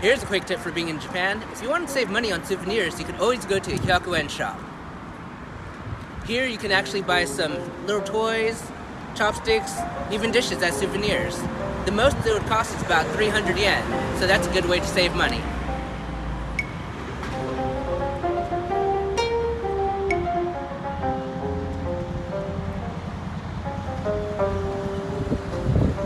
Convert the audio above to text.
Here's a quick tip for being in Japan. If you want to save money on souvenirs, you can always go to a hyakuen shop. Here you can actually buy some little toys, chopsticks, even dishes as souvenirs. The most it would cost is about 300 yen, so that's a good way to save money.